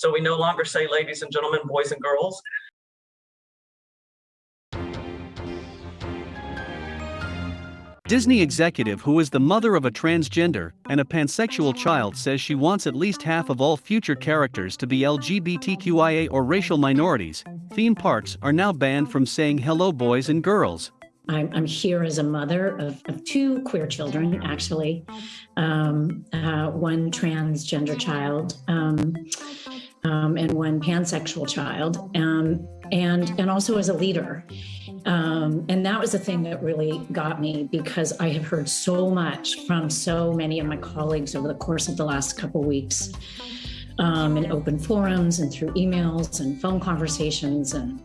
So we no longer say ladies and gentlemen, boys and girls. Disney executive who is the mother of a transgender and a pansexual child says she wants at least half of all future characters to be LGBTQIA or racial minorities. Theme parks are now banned from saying hello boys and girls. I'm, I'm here as a mother of, of two queer children, actually, um, uh, one transgender child um, um, and one pansexual child, um, and and also as a leader. Um, and that was the thing that really got me because I have heard so much from so many of my colleagues over the course of the last couple weeks um, in open forums and through emails and phone conversations. And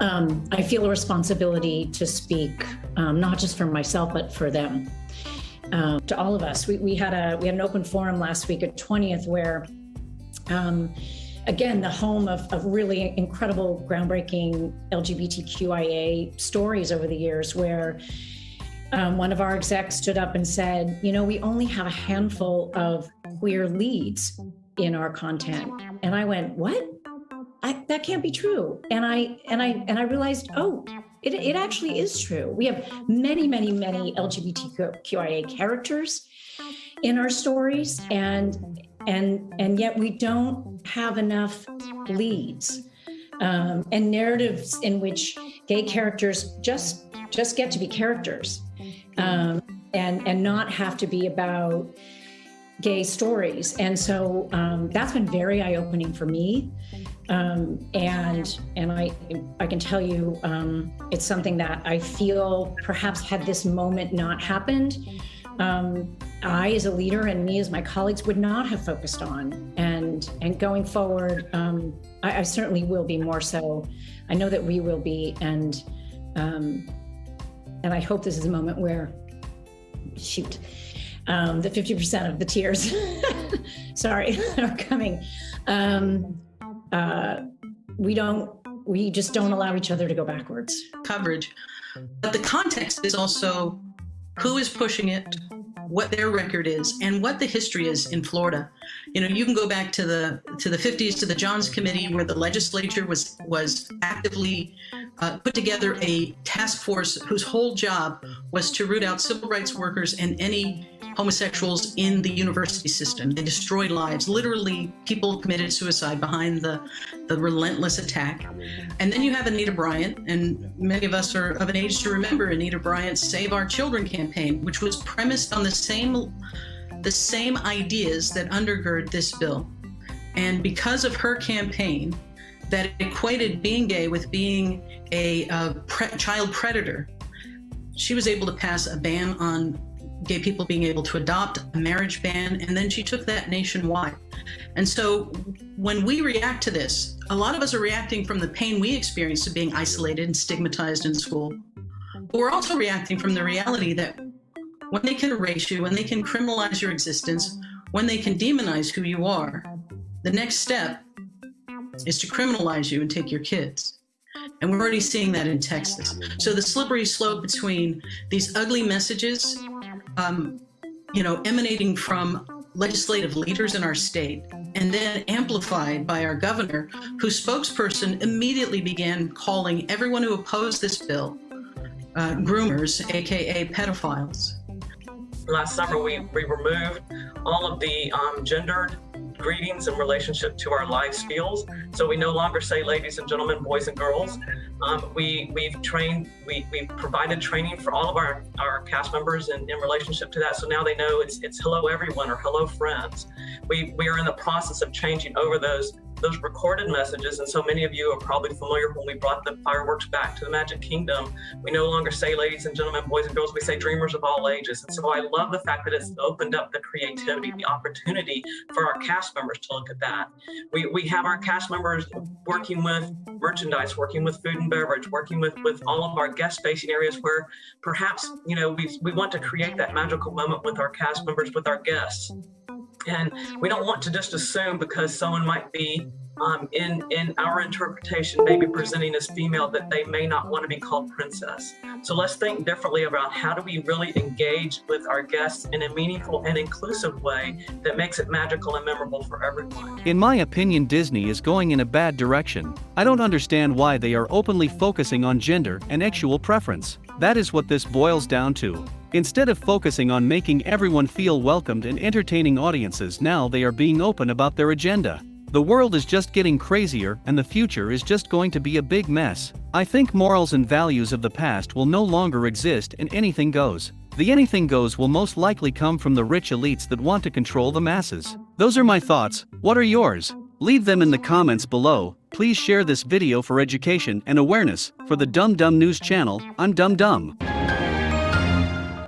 um, I feel a responsibility to speak, um, not just for myself, but for them. Um, to all of us, we, we had a we had an open forum last week at 20th where um, again, the home of, of really incredible, groundbreaking LGBTQIA stories over the years where um, one of our execs stood up and said, you know, we only have a handful of queer leads in our content. And I went, what? I, that can't be true. And I and I and I realized, oh, it, it actually is true. We have many, many, many LGBTQIA characters in our stories, and and and yet we don't have enough leads um, and narratives in which gay characters just just get to be characters um, and and not have to be about gay stories. And so um, that's been very eye-opening for me. Um, and and I I can tell you um, it's something that I feel perhaps had this moment not happened um, I, as a leader, and me as my colleagues, would not have focused on. And and going forward, um, I, I, certainly will be more so. I know that we will be, and um, and I hope this is a moment where, shoot, um, the 50% of the tears, sorry, are coming. Um, uh, we don't. We just don't allow each other to go backwards. Coverage, but the context is also who is pushing it, what their record is, and what the history is in Florida. You know, you can go back to the to the 50s to the Johns Committee, where the legislature was was actively uh, put together a task force whose whole job was to root out civil rights workers and any homosexuals in the university system. They destroyed lives. Literally, people committed suicide behind the, the relentless attack. And then you have Anita Bryant, and many of us are of an age to remember Anita Bryant's Save Our Children campaign, which was premised on the same, the same ideas that undergird this bill. And because of her campaign, that equated being gay with being a, a pre child predator, she was able to pass a ban on gay people being able to adopt, a marriage ban, and then she took that nationwide. And so when we react to this, a lot of us are reacting from the pain we experienced of being isolated and stigmatized in school. But we're also reacting from the reality that when they can erase you, when they can criminalize your existence, when they can demonize who you are, the next step is to criminalize you and take your kids. And we're already seeing that in Texas. So the slippery slope between these ugly messages um, you know, emanating from legislative leaders in our state and then amplified by our governor, whose spokesperson immediately began calling everyone who opposed this bill uh, groomers, aka pedophiles. Last summer, we, we removed all of the um, gendered greetings in relationship to our life skills. So we no longer say ladies and gentlemen, boys and girls. Um, we, we've trained, we, we've provided training for all of our, our cast members in, in relationship to that. So now they know it's, it's hello everyone or hello friends. We, we are in the process of changing over those those recorded messages, and so many of you are probably familiar when we brought the fireworks back to the Magic Kingdom. We no longer say ladies and gentlemen, boys and girls, we say dreamers of all ages. And so I love the fact that it's opened up the creativity, the opportunity for our cast members to look at that. We, we have our cast members working with merchandise, working with food and beverage, working with, with all of our guest facing areas where perhaps, you know, we, we want to create that magical moment with our cast members, with our guests. And we don't want to just assume because someone might be um, in in our interpretation, maybe presenting as female, that they may not want to be called princess. So let's think differently about how do we really engage with our guests in a meaningful and inclusive way that makes it magical and memorable for everyone. In my opinion, Disney is going in a bad direction. I don't understand why they are openly focusing on gender and sexual preference. That is what this boils down to. Instead of focusing on making everyone feel welcomed and entertaining audiences, now they are being open about their agenda. The world is just getting crazier and the future is just going to be a big mess. I think morals and values of the past will no longer exist and anything goes. The anything goes will most likely come from the rich elites that want to control the masses. Those are my thoughts, what are yours? Leave them in the comments below, please share this video for education and awareness. For the Dumb Dumb News channel, I'm Dumb Dumb.